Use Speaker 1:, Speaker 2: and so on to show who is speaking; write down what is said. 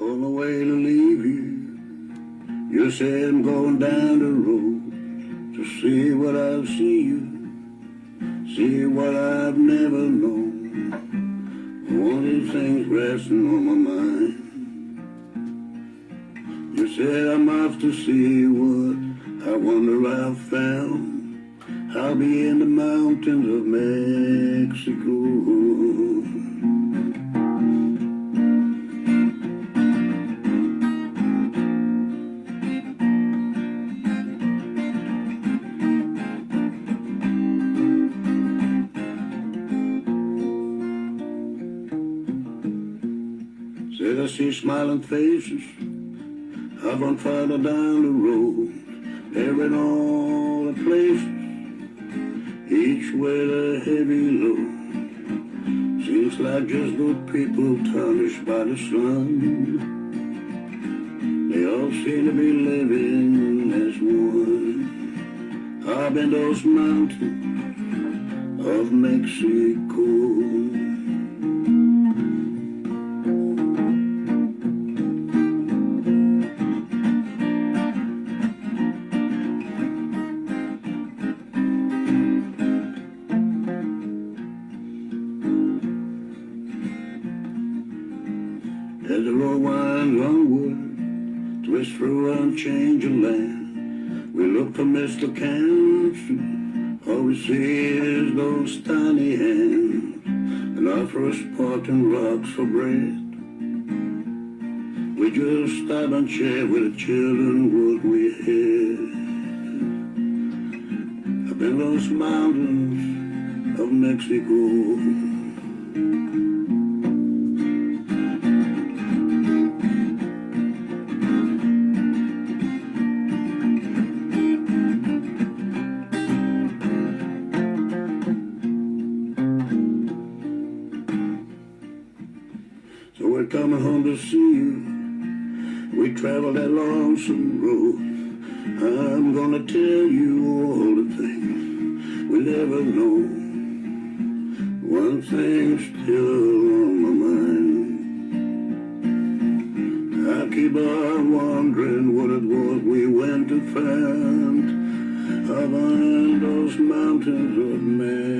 Speaker 1: on the way to leave you. You said I'm going down the road to see what I'll see you, see what I've never known. All these things resting on my mind. You said I'm off to see what I wonder I've found. I'll be in the mountains of Mexico. Said I see smiling faces. I run farther down the road. They're in all the places, each with a heavy load. Seems like just good people tarnished by the sun. They all seem to be living as one. Up in those mountains of Mexico. As the road winds onward, twist through unchanging land, we look for Mr. Cancer. All we see is those tiny hands, and offer us Spartan rocks for bread. We just stop and share with the children what we had. Up in those mountains of Mexico. Coming home to see you. We traveled that lonesome road. I'm gonna tell you all the things we never know. One thing's still on my mind. I keep on wondering what it was we went to find. Up on those mountains of man.